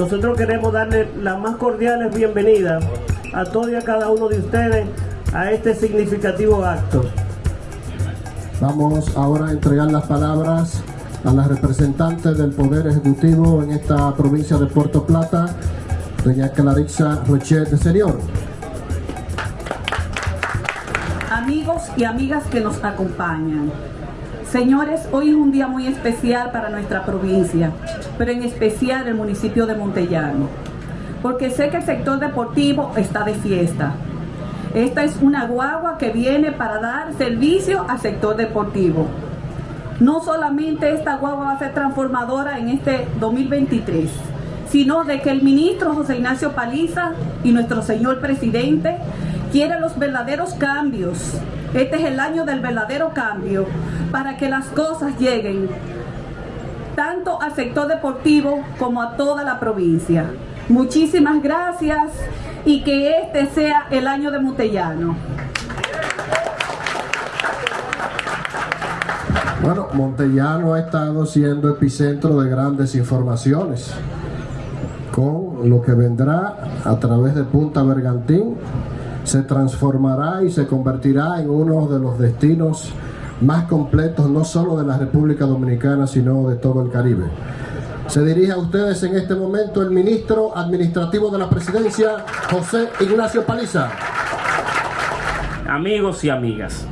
nosotros queremos darle las más cordiales bienvenidas a todos y a cada uno de ustedes a este significativo acto. Vamos ahora a entregar las palabras a las representantes del Poder Ejecutivo en esta provincia de Puerto Plata, doña Clarissa Rochet de Señor. Amigos y amigas que nos acompañan. Señores, hoy es un día muy especial para nuestra provincia, pero en especial el municipio de Montellano, porque sé que el sector deportivo está de fiesta. Esta es una guagua que viene para dar servicio al sector deportivo. No solamente esta guagua va a ser transformadora en este 2023, sino de que el ministro José Ignacio Paliza y nuestro señor presidente quieren los verdaderos cambios. Este es el año del verdadero cambio para que las cosas lleguen tanto al sector deportivo como a toda la provincia. Muchísimas gracias y que este sea el año de Montellano. Bueno, Montellano ha estado siendo epicentro de grandes informaciones con lo que vendrá a través de Punta Bergantín se transformará y se convertirá en uno de los destinos más completos no solo de la República Dominicana sino de todo el Caribe. Se dirige a ustedes en este momento el ministro administrativo de la presidencia, José Ignacio Paliza. Amigos y amigas,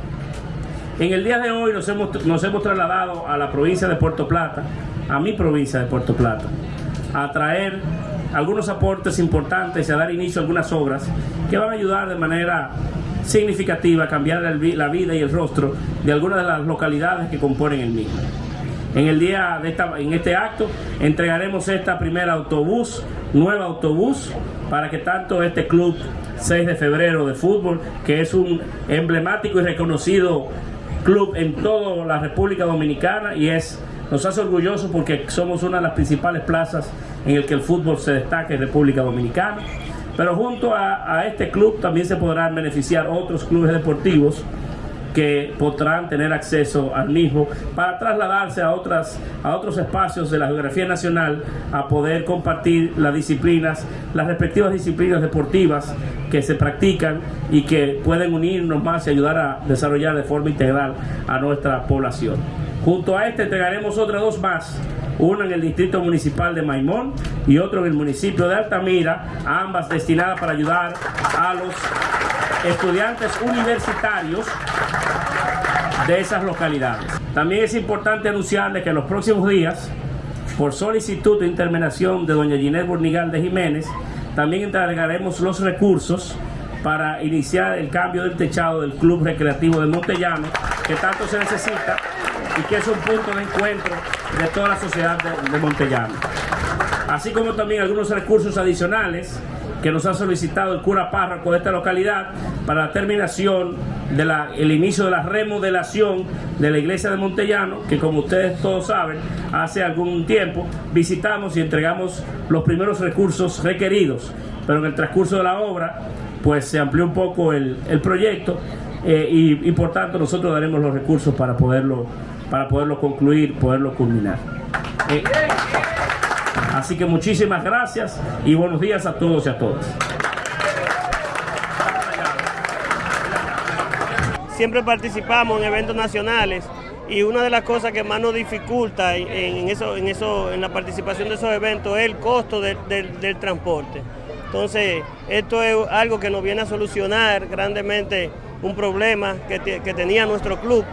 en el día de hoy nos hemos, nos hemos trasladado a la provincia de Puerto Plata, a mi provincia de Puerto Plata, a traer algunos aportes importantes y a dar inicio a algunas obras que van a ayudar de manera significativa a cambiar la vida y el rostro de algunas de las localidades que componen el mismo. En el día de esta, en este acto entregaremos esta primera autobús, nueva autobús, para que tanto este club 6 de febrero de fútbol, que es un emblemático y reconocido club en toda la República Dominicana y es nos hace orgullosos porque somos una de las principales plazas en el que el fútbol se destaca en República Dominicana. Pero junto a, a este club también se podrán beneficiar otros clubes deportivos que podrán tener acceso al mismo para trasladarse a, otras, a otros espacios de la geografía nacional a poder compartir las disciplinas, las respectivas disciplinas deportivas que se practican y que pueden unirnos más y ayudar a desarrollar de forma integral a nuestra población. Junto a este entregaremos otras dos más, una en el Distrito Municipal de Maimón y otro en el municipio de Altamira, ambas destinadas para ayudar a los estudiantes universitarios de esas localidades. También es importante anunciarles que en los próximos días, por solicitud de intermenación de doña Ginés Burnigal de Jiménez, también entregaremos los recursos para iniciar el cambio del techado del Club Recreativo de Montellano, que tanto se necesita y que es un punto de encuentro de toda la sociedad de, de Montellano. Así como también algunos recursos adicionales que nos ha solicitado el cura párroco de esta localidad para la terminación del inicio de la remodelación de la iglesia de Montellano, que como ustedes todos saben, hace algún tiempo visitamos y entregamos los primeros recursos requeridos, pero en el transcurso de la obra pues se amplió un poco el, proyecto eh, y, por tanto nosotros daremos los recursos para poderlo, para poderlo concluir, poderlo culminar. Eh, Así que muchísimas gracias y buenos días a todos y a todas. Siempre participamos en eventos nacionales y una de las cosas que más nos dificulta en, eso, en, eso, en la participación de esos eventos es el costo del transporte. Entonces, esto es algo que nos viene a solucionar grandemente un problema que, que tenía nuestro club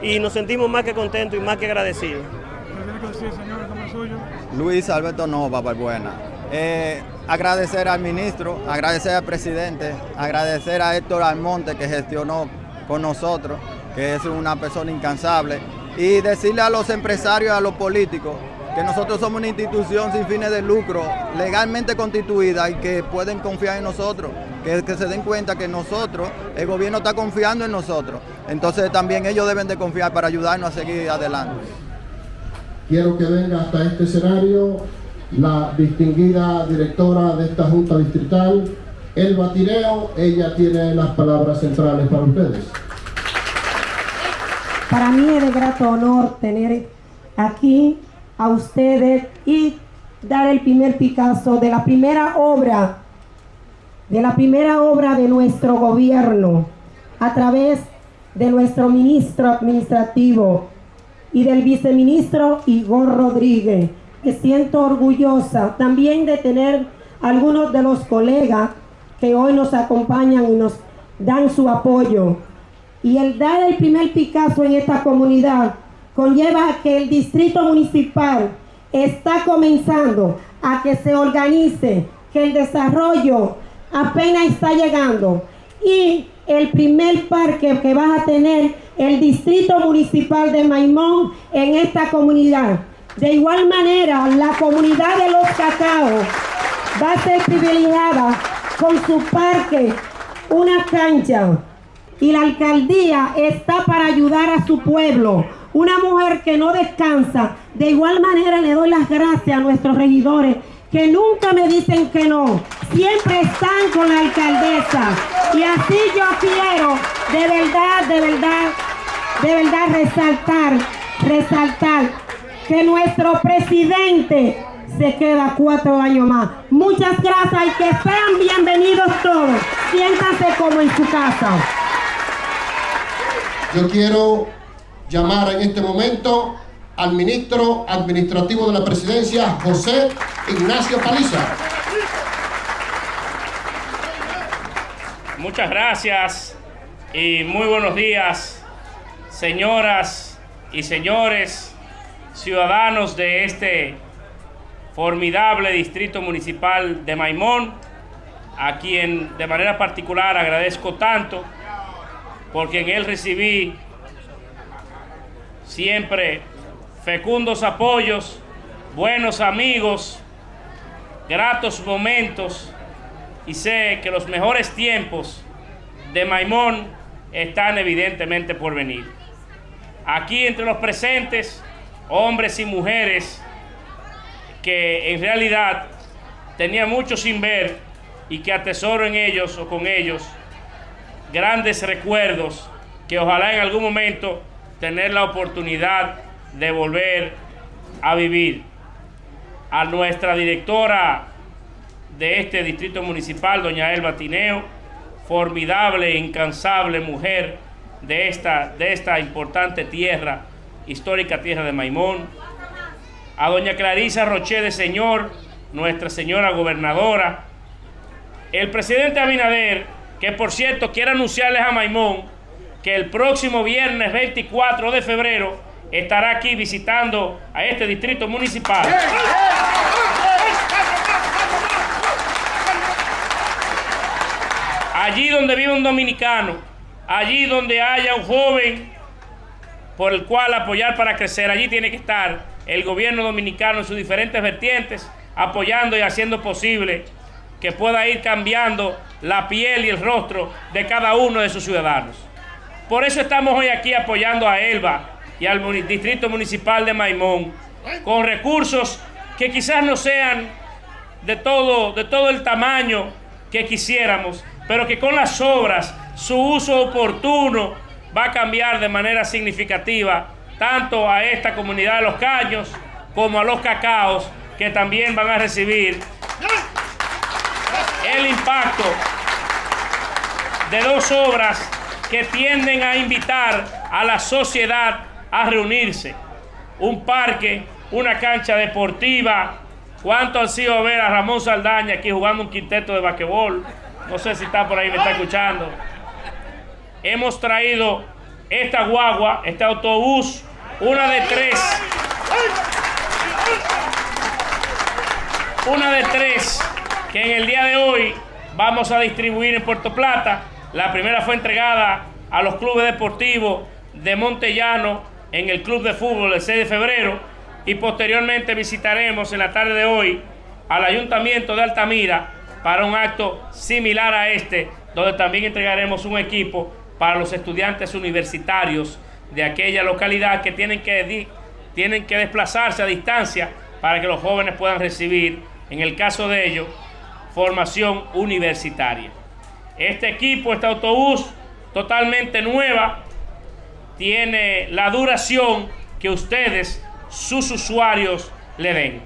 y nos sentimos más que contentos y más que agradecidos. Luis Alberto Nova, buena. Eh, agradecer al ministro, agradecer al presidente, agradecer a Héctor Almonte que gestionó con nosotros, que es una persona incansable, y decirle a los empresarios, a los políticos, que nosotros somos una institución sin fines de lucro, legalmente constituida y que pueden confiar en nosotros, que se den cuenta que nosotros, el gobierno está confiando en nosotros, entonces también ellos deben de confiar para ayudarnos a seguir adelante. Quiero que venga hasta este escenario la distinguida directora de esta Junta Distrital, Elba Tireo. Ella tiene las palabras centrales para ustedes. Para mí es de grato honor tener aquí a ustedes y dar el primer Picasso de la primera obra, de la primera obra de nuestro gobierno, a través de nuestro ministro administrativo y del viceministro Igor Rodríguez. Me siento orgullosa también de tener algunos de los colegas que hoy nos acompañan y nos dan su apoyo. Y el dar el primer Picasso en esta comunidad conlleva que el distrito municipal está comenzando a que se organice, que el desarrollo apenas está llegando. Y el primer parque que va a tener el distrito municipal de Maimón en esta comunidad. De igual manera, la comunidad de los cacaos va a ser privilegiada con su parque, una cancha. Y la alcaldía está para ayudar a su pueblo. Una mujer que no descansa. De igual manera le doy las gracias a nuestros regidores que nunca me dicen que no. Siempre están con la alcaldesa. Y así yo quiero, de verdad, de verdad, de verdad resaltar, resaltar que nuestro presidente se queda cuatro años más. Muchas gracias y que sean bienvenidos todos. Siéntanse como en su casa. Yo quiero llamar en este momento al ministro administrativo de la presidencia, José Ignacio Paliza. Muchas gracias y muy buenos días, señoras y señores, ciudadanos de este formidable distrito municipal de Maimón, a quien de manera particular agradezco tanto, porque en él recibí siempre fecundos apoyos, buenos amigos, gratos momentos, y sé que los mejores tiempos de Maimón están evidentemente por venir. Aquí entre los presentes, hombres y mujeres, que en realidad tenía mucho sin ver y que atesoro en ellos o con ellos grandes recuerdos que ojalá en algún momento tener la oportunidad de volver a vivir. A nuestra directora de este distrito municipal, doña Elba Tineo, formidable incansable mujer de esta, de esta importante tierra, histórica tierra de Maimón, a doña Clarisa Roché de Señor, nuestra señora gobernadora, el presidente Abinader, que por cierto quiere anunciarles a Maimón que el próximo viernes 24 de febrero estará aquí visitando a este distrito municipal. Allí donde vive un dominicano, allí donde haya un joven por el cual apoyar para crecer, allí tiene que estar el gobierno dominicano en sus diferentes vertientes, apoyando y haciendo posible que pueda ir cambiando la piel y el rostro de cada uno de sus ciudadanos. Por eso estamos hoy aquí apoyando a Elba y al Distrito Municipal de Maimón con recursos que quizás no sean de todo, de todo el tamaño que quisiéramos, pero que con las obras, su uso oportuno va a cambiar de manera significativa tanto a esta comunidad de los caños como a los cacaos que también van a recibir el impacto de dos obras que tienden a invitar a la sociedad a reunirse. Un parque, una cancha deportiva. ¿Cuánto han sido ver a Ramón Saldaña aquí jugando un quinteto de basquetbol? No sé si está por ahí, me está escuchando. Hemos traído esta guagua, este autobús una de tres. Una de tres que en el día de hoy vamos a distribuir en Puerto Plata. La primera fue entregada a los clubes deportivos de Montellano en el Club de Fútbol el 6 de febrero y posteriormente visitaremos en la tarde de hoy al Ayuntamiento de Altamira para un acto similar a este, donde también entregaremos un equipo para los estudiantes universitarios de aquella localidad que tienen que, tienen que desplazarse a distancia para que los jóvenes puedan recibir, en el caso de ellos, formación universitaria. Este equipo, este autobús totalmente nueva, tiene la duración que ustedes, sus usuarios, le den.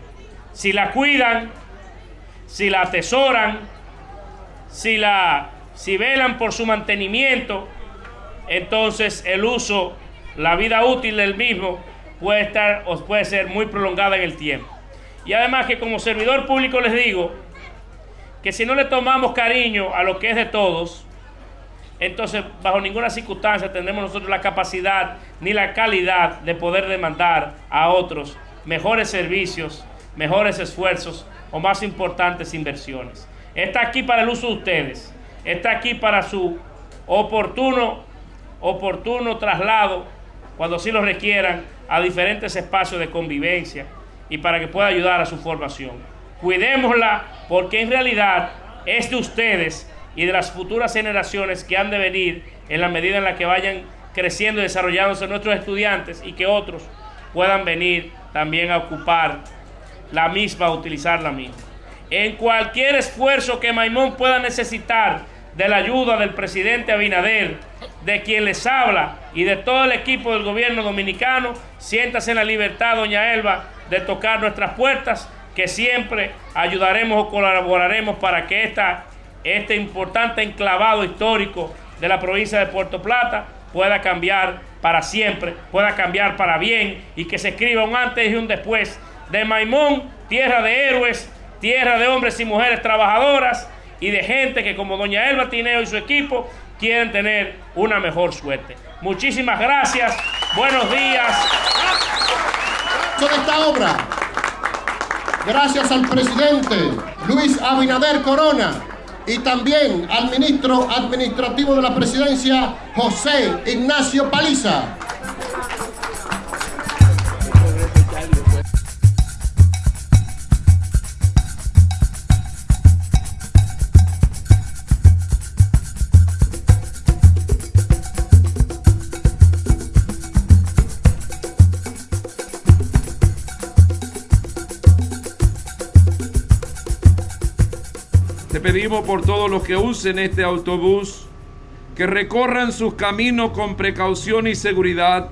si la cuidan, si la atesoran, si, la, si velan por su mantenimiento, entonces el uso, la vida útil del mismo puede estar o puede ser muy prolongada en el tiempo. Y además que como servidor público les digo que si no le tomamos cariño a lo que es de todos, entonces bajo ninguna circunstancia tendremos nosotros la capacidad ni la calidad de poder demandar a otros mejores servicios, mejores esfuerzos o más importantes inversiones. Está aquí para el uso de ustedes, está aquí para su oportuno, oportuno traslado cuando sí lo requieran a diferentes espacios de convivencia y para que pueda ayudar a su formación. Cuidémosla porque en realidad es de ustedes y de las futuras generaciones que han de venir en la medida en la que vayan creciendo y desarrollándose nuestros estudiantes y que otros puedan venir también a ocupar la misma, a utilizar la misma. En cualquier esfuerzo que Maimón pueda necesitar de la ayuda del presidente Abinader, de quien les habla y de todo el equipo del gobierno dominicano, siéntase en la libertad, doña Elba, de tocar nuestras puertas, que siempre ayudaremos o colaboraremos para que esta, este importante enclavado histórico de la provincia de Puerto Plata pueda cambiar para siempre, pueda cambiar para bien y que se escriba un antes y un después de Maimón, tierra de héroes, tierra de hombres y mujeres trabajadoras y de gente que como doña Elba Tineo y su equipo quieren tener una mejor suerte. Muchísimas gracias, buenos días. de esta obra, gracias al presidente Luis Abinader Corona y también al ministro administrativo de la presidencia José Ignacio Paliza. Pedimos por todos los que usen este autobús que recorran sus caminos con precaución y seguridad,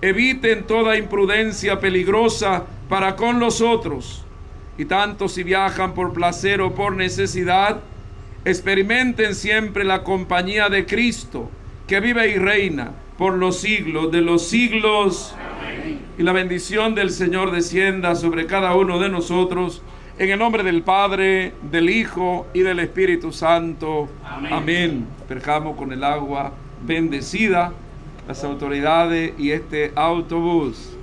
eviten toda imprudencia peligrosa para con los otros, y tanto si viajan por placer o por necesidad, experimenten siempre la compañía de Cristo, que vive y reina por los siglos de los siglos, y la bendición del Señor descienda sobre cada uno de nosotros en el nombre del Padre, del Hijo y del Espíritu Santo. Amén. Perjamos con el agua bendecida las autoridades y este autobús.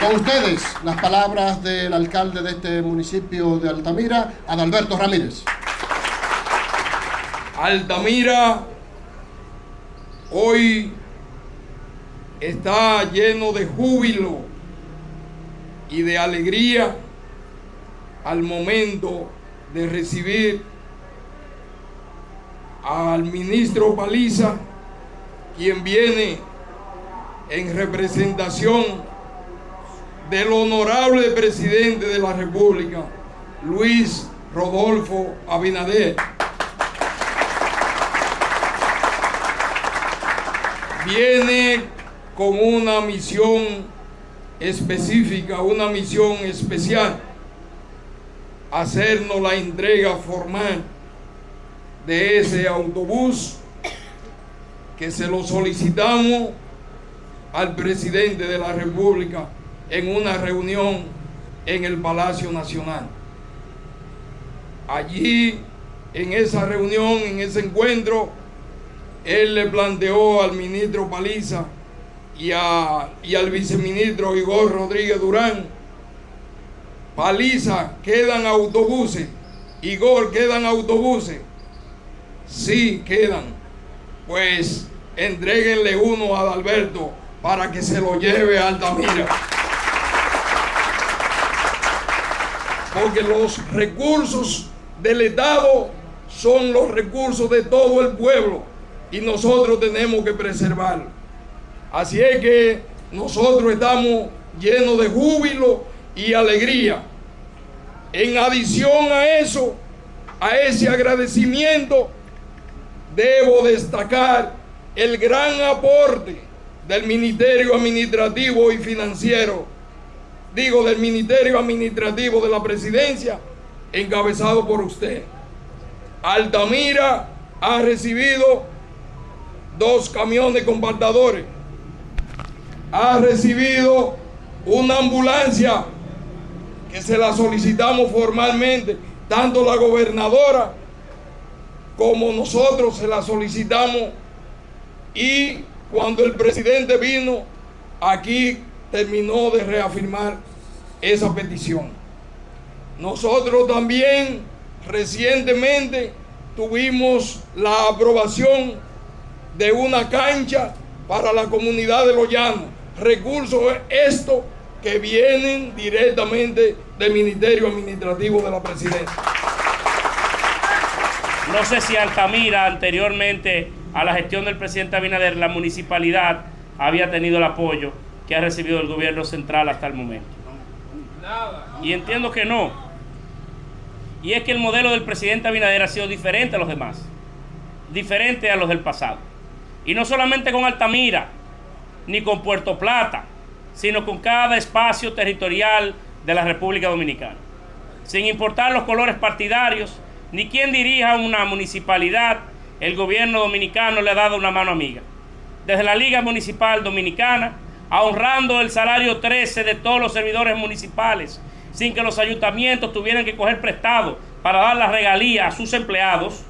Con ustedes las palabras del alcalde de este municipio de Altamira, Adalberto Ramírez. Altamira hoy está lleno de júbilo y de alegría al momento de recibir al ministro Paliza, quien viene en representación del honorable presidente de la República, Luis Rodolfo Abinader. Viene con una misión específica, una misión especial, hacernos la entrega formal de ese autobús que se lo solicitamos al presidente de la República en una reunión en el Palacio Nacional. Allí, en esa reunión, en ese encuentro, él le planteó al ministro Paliza y, y al viceministro Igor Rodríguez Durán, Paliza, quedan autobuses, Igor, quedan autobuses, sí, quedan, pues entreguenle uno a Adalberto para que se lo lleve a Altamira. Porque los recursos del Estado son los recursos de todo el pueblo y nosotros tenemos que preservarlo. Así es que nosotros estamos llenos de júbilo y alegría. En adición a eso, a ese agradecimiento, debo destacar el gran aporte del Ministerio Administrativo y Financiero, digo del Ministerio Administrativo de la Presidencia, encabezado por usted. Altamira ha recibido dos camiones compactadores, ha recibido una ambulancia que se la solicitamos formalmente, tanto la gobernadora como nosotros se la solicitamos y cuando el presidente vino aquí terminó de reafirmar esa petición. Nosotros también recientemente tuvimos la aprobación de una cancha para la comunidad de Los Llanos. Recursos estos que vienen directamente del Ministerio Administrativo de la Presidencia. No sé si Altamira anteriormente a la gestión del presidente Abinader, la municipalidad había tenido el apoyo que ha recibido el gobierno central hasta el momento. Y entiendo que no. Y es que el modelo del presidente Abinader ha sido diferente a los demás. Diferente a los del pasado. Y no solamente con Altamira, ni con Puerto Plata, sino con cada espacio territorial de la República Dominicana. Sin importar los colores partidarios, ni quién dirija una municipalidad, el gobierno dominicano le ha dado una mano amiga. Desde la Liga Municipal Dominicana, ahorrando el salario 13 de todos los servidores municipales, sin que los ayuntamientos tuvieran que coger prestado para dar la regalía a sus empleados,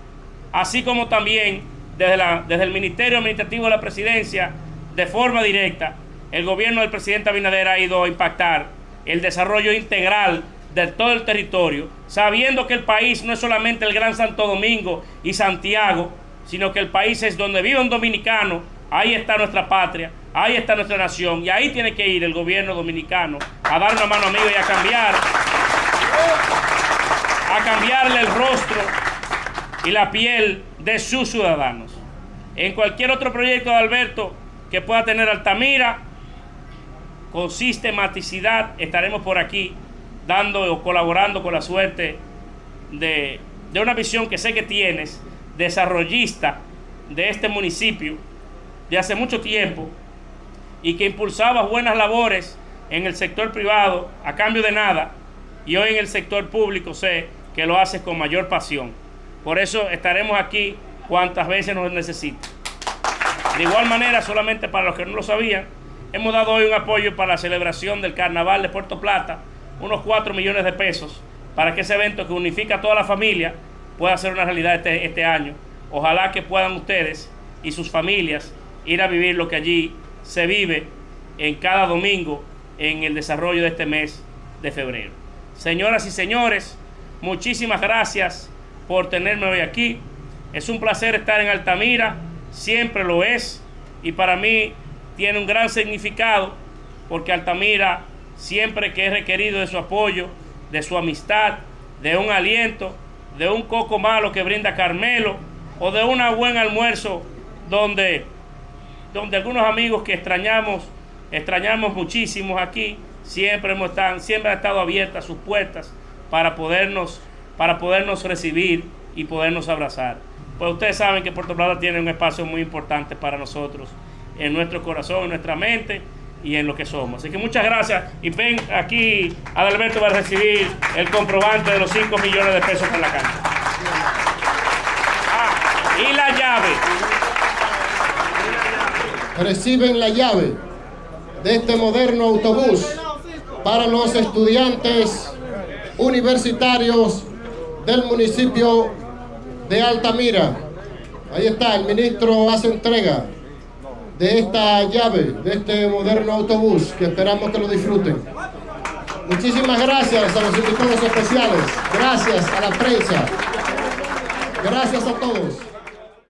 así como también desde, el Ministerio Administrativo de la Presidencia, de forma directa, el gobierno del presidente Abinader ha ido a impactar el desarrollo integral de todo el territorio, sabiendo que el país no es solamente el Gran Santo Domingo y Santiago, sino que el país es donde vive un dominicano, ahí está nuestra patria, ahí está nuestra nación, y ahí tiene que ir el gobierno dominicano a dar una mano amiga y a cambiar, a cambiarle el rostro y la piel de sus ciudadanos. En cualquier otro proyecto de Alberto que pueda tener Altamira, con sistematicidad estaremos por aquí dando o colaborando con la suerte de, de una visión que sé que tienes, desarrollista de este municipio de hace mucho tiempo y que impulsaba buenas labores en el sector privado a cambio de nada y hoy en el sector público sé que lo haces con mayor pasión. Por eso estaremos aquí cuantas veces nos necesite. De igual manera, solamente para los que no lo sabían, hemos dado hoy un apoyo para la celebración del Carnaval de Puerto Plata unos 4 millones de pesos para que ese evento que unifica a toda la familia pueda ser una realidad este, este año. Ojalá que puedan ustedes y sus familias ir a vivir lo que allí se vive en cada domingo en el desarrollo de este mes de febrero. Señoras y señores, muchísimas gracias por tenerme hoy aquí. Es un placer estar en Altamira, siempre lo es, y para mí tiene un gran significado porque Altamira siempre que he requerido de su apoyo, de su amistad, de un aliento, de un coco malo que brinda Carmelo o de un buen almuerzo donde, donde algunos amigos que extrañamos, extrañamos muchísimo aquí, siempre hemos estado, siempre han estado abiertas sus puertas para podernos, para podernos recibir y podernos abrazar. Pues ustedes saben que Puerto Plata tiene un espacio muy importante para nosotros, en nuestro corazón, en nuestra mente y en lo que somos. Así que muchas gracias y ven aquí, Adalberto va a recibir el comprobante de los 5 millones de pesos por la cancha. Ah, y la llave. Reciben la llave de este moderno autobús para los estudiantes universitarios del municipio de Altamira. Ahí está, el ministro hace entrega de esta llave, de este moderno autobús, que esperamos que lo disfruten. Muchísimas gracias a los invitados especiales, gracias a la prensa, gracias a todos.